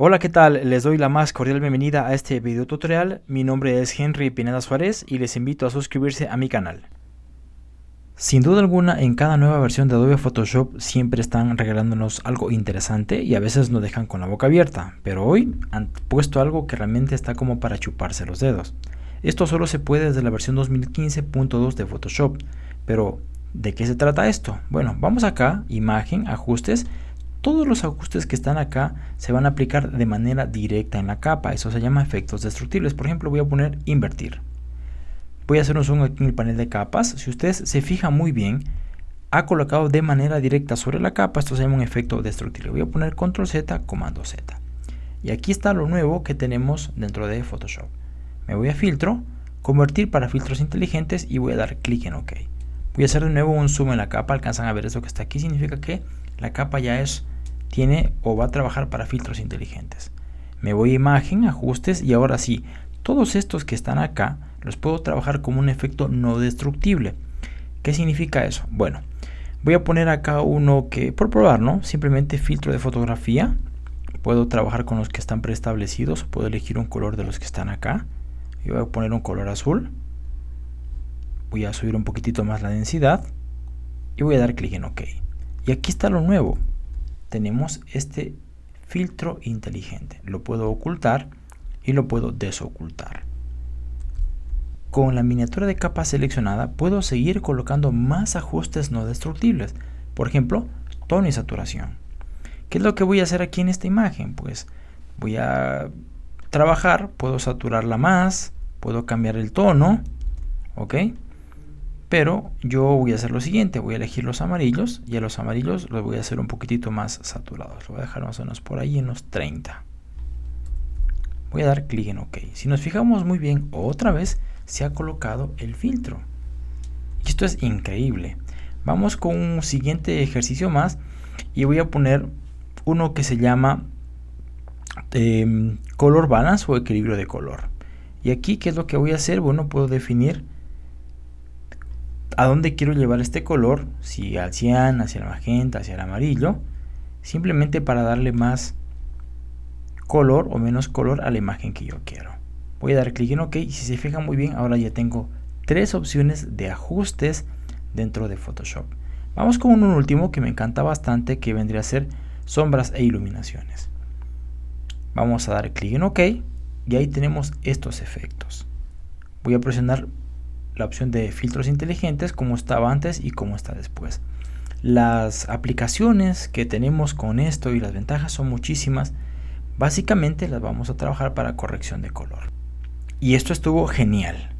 Hola, ¿qué tal? Les doy la más cordial bienvenida a este video tutorial. Mi nombre es Henry Pineda Suárez y les invito a suscribirse a mi canal. Sin duda alguna, en cada nueva versión de Adobe Photoshop siempre están regalándonos algo interesante y a veces nos dejan con la boca abierta, pero hoy han puesto algo que realmente está como para chuparse los dedos. Esto solo se puede desde la versión 2015.2 de Photoshop, pero ¿de qué se trata esto? Bueno, vamos acá, imagen, ajustes, todos los ajustes que están acá se van a aplicar de manera directa en la capa. Eso se llama efectos destructibles. Por ejemplo, voy a poner invertir. Voy a hacer un zoom aquí en el panel de capas. Si ustedes se fijan muy bien, ha colocado de manera directa sobre la capa. Esto se llama un efecto destructible. Voy a poner control Z, comando Z. Y aquí está lo nuevo que tenemos dentro de Photoshop. Me voy a filtro, convertir para filtros inteligentes y voy a dar clic en OK. Voy a hacer de nuevo un zoom en la capa. Alcanzan a ver eso que está aquí. Significa que la capa ya es tiene o va a trabajar para filtros inteligentes. Me voy a imagen, ajustes y ahora sí, todos estos que están acá los puedo trabajar como un efecto no destructible. ¿Qué significa eso? Bueno, voy a poner acá uno que, por probar, ¿no? Simplemente filtro de fotografía. Puedo trabajar con los que están preestablecidos. Puedo elegir un color de los que están acá. Y voy a poner un color azul. Voy a subir un poquitito más la densidad. Y voy a dar clic en OK. Y aquí está lo nuevo tenemos este filtro inteligente. Lo puedo ocultar y lo puedo desocultar. Con la miniatura de capa seleccionada puedo seguir colocando más ajustes no destructibles. Por ejemplo, tono y saturación. ¿Qué es lo que voy a hacer aquí en esta imagen? Pues voy a trabajar, puedo saturarla más, puedo cambiar el tono, ¿ok? Pero yo voy a hacer lo siguiente, voy a elegir los amarillos y a los amarillos los voy a hacer un poquitito más saturados, lo voy a dejar más o menos por ahí en los 30. Voy a dar clic en OK. Si nos fijamos muy bien, otra vez se ha colocado el filtro. Esto es increíble. Vamos con un siguiente ejercicio más y voy a poner uno que se llama em, color balance o equilibrio de color. Y aquí, ¿qué es lo que voy a hacer? Bueno, puedo definir a dónde quiero llevar este color, si al cian, hacia el magenta, hacia el amarillo, simplemente para darle más color o menos color a la imagen que yo quiero. Voy a dar clic en OK y si se fijan muy bien, ahora ya tengo tres opciones de ajustes dentro de Photoshop. Vamos con un último que me encanta bastante que vendría a ser sombras e iluminaciones. Vamos a dar clic en OK y ahí tenemos estos efectos. Voy a presionar la opción de filtros inteligentes como estaba antes y como está después. Las aplicaciones que tenemos con esto y las ventajas son muchísimas. Básicamente las vamos a trabajar para corrección de color. Y esto estuvo genial.